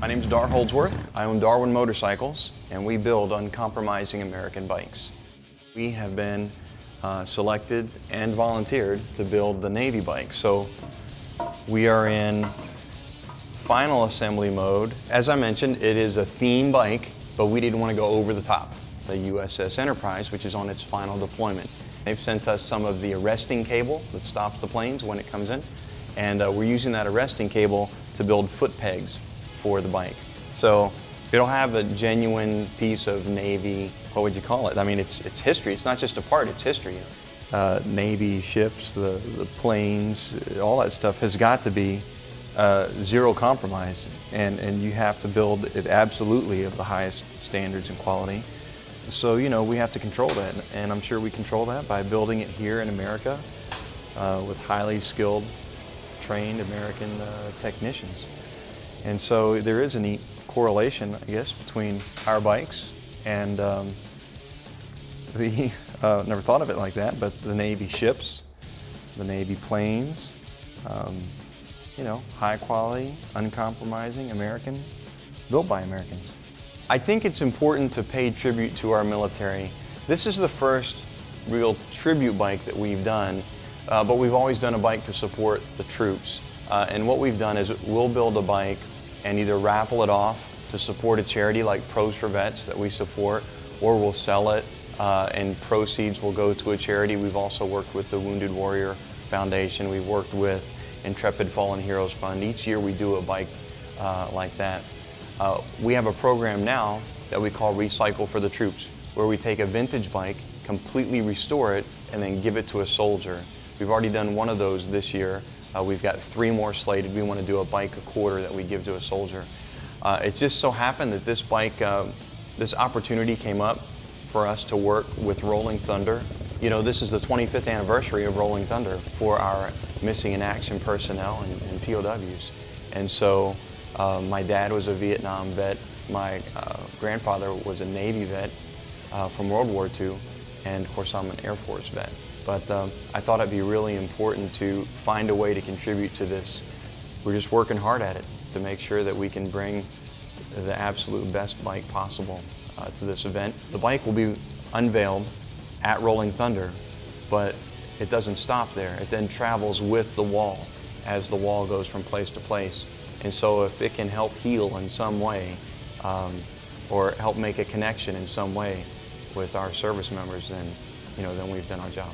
My name's Dar Holdsworth. I own Darwin Motorcycles, and we build uncompromising American bikes. We have been uh, selected and volunteered to build the Navy bike. So we are in final assembly mode. As I mentioned, it is a theme bike, but we didn't want to go over the top. The USS Enterprise, which is on its final deployment. They've sent us some of the arresting cable that stops the planes when it comes in, and uh, we're using that arresting cable to build foot pegs for the bike. So it'll have a genuine piece of Navy, what would you call it? I mean, it's, it's history. It's not just a part, it's history. Uh, Navy ships, the, the planes, all that stuff has got to be uh, zero compromise. And, and you have to build it absolutely of the highest standards and quality. So, you know, we have to control that. And I'm sure we control that by building it here in America uh, with highly skilled, trained American uh, technicians. And so there is a neat correlation, I guess, between our bikes and um, the, uh, never thought of it like that, but the Navy ships, the Navy planes, um, you know, high quality, uncompromising, American, built by Americans. I think it's important to pay tribute to our military. This is the first real tribute bike that we've done, uh, but we've always done a bike to support the troops. Uh, and what we've done is we'll build a bike and either raffle it off to support a charity like Pros for Vets that we support, or we'll sell it uh, and proceeds will go to a charity. We've also worked with the Wounded Warrior Foundation. We've worked with Intrepid Fallen Heroes Fund. Each year we do a bike uh, like that. Uh, we have a program now that we call Recycle for the Troops, where we take a vintage bike, completely restore it, and then give it to a soldier. We've already done one of those this year. Uh, we've got three more slated. We want to do a bike a quarter that we give to a soldier. Uh, it just so happened that this bike, uh, this opportunity came up for us to work with Rolling Thunder. You know, this is the 25th anniversary of Rolling Thunder for our missing in action personnel and, and POWs. And so uh, my dad was a Vietnam vet. My uh, grandfather was a Navy vet uh, from World War II. And of course, I'm an Air Force vet. But um, I thought it'd be really important to find a way to contribute to this. We're just working hard at it to make sure that we can bring the absolute best bike possible uh, to this event. The bike will be unveiled at Rolling Thunder, but it doesn't stop there. It then travels with the wall as the wall goes from place to place. And so if it can help heal in some way um, or help make a connection in some way with our service members, then, you know, then we've done our job.